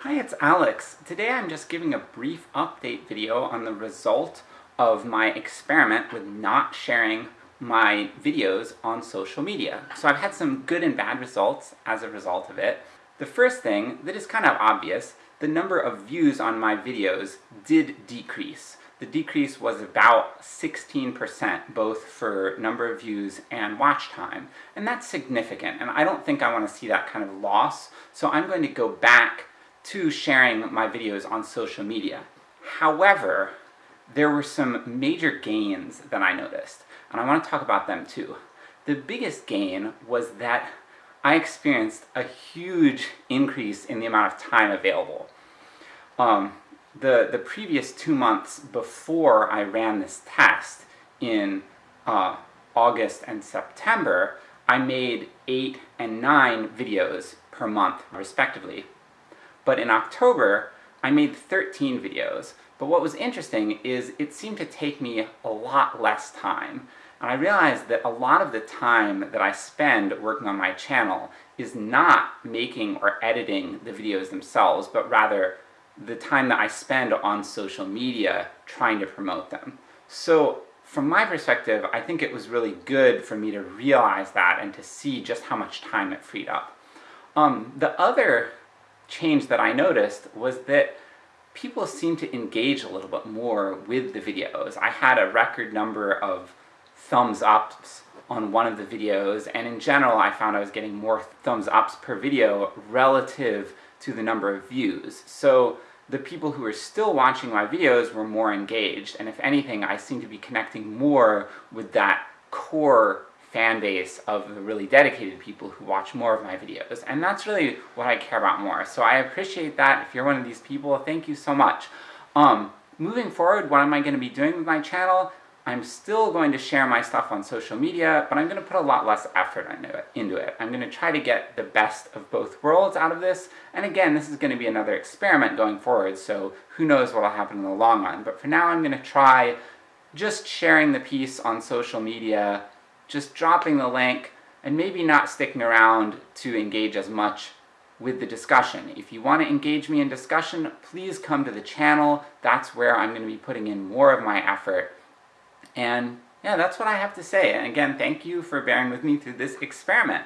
Hi, it's Alex. Today I'm just giving a brief update video on the result of my experiment with not sharing my videos on social media. So I've had some good and bad results as a result of it. The first thing, that is kind of obvious, the number of views on my videos did decrease. The decrease was about 16%, both for number of views and watch time. And that's significant, and I don't think I want to see that kind of loss, so I'm going to go back to sharing my videos on social media. However, there were some major gains that I noticed, and I want to talk about them too. The biggest gain was that I experienced a huge increase in the amount of time available. Um, the, the previous two months before I ran this test, in uh, August and September, I made 8 and 9 videos per month, respectively. But in October, I made 13 videos, but what was interesting is it seemed to take me a lot less time. And I realized that a lot of the time that I spend working on my channel is not making or editing the videos themselves, but rather the time that I spend on social media trying to promote them. So from my perspective, I think it was really good for me to realize that and to see just how much time it freed up. Um, the other change that I noticed was that people seemed to engage a little bit more with the videos. I had a record number of thumbs ups on one of the videos, and in general I found I was getting more thumbs ups per video relative to the number of views. So the people who were still watching my videos were more engaged, and if anything I seem to be connecting more with that core fan base of the really dedicated people who watch more of my videos, and that's really what I care about more. So I appreciate that, if you're one of these people, thank you so much. Um, moving forward, what am I going to be doing with my channel? I'm still going to share my stuff on social media, but I'm going to put a lot less effort into it. I'm going to try to get the best of both worlds out of this, and again, this is going to be another experiment going forward, so who knows what'll happen in the long run. But for now I'm going to try just sharing the piece on social media, just dropping the link, and maybe not sticking around to engage as much with the discussion. If you want to engage me in discussion, please come to the channel, that's where I'm going to be putting in more of my effort. And yeah, that's what I have to say. And again, thank you for bearing with me through this experiment.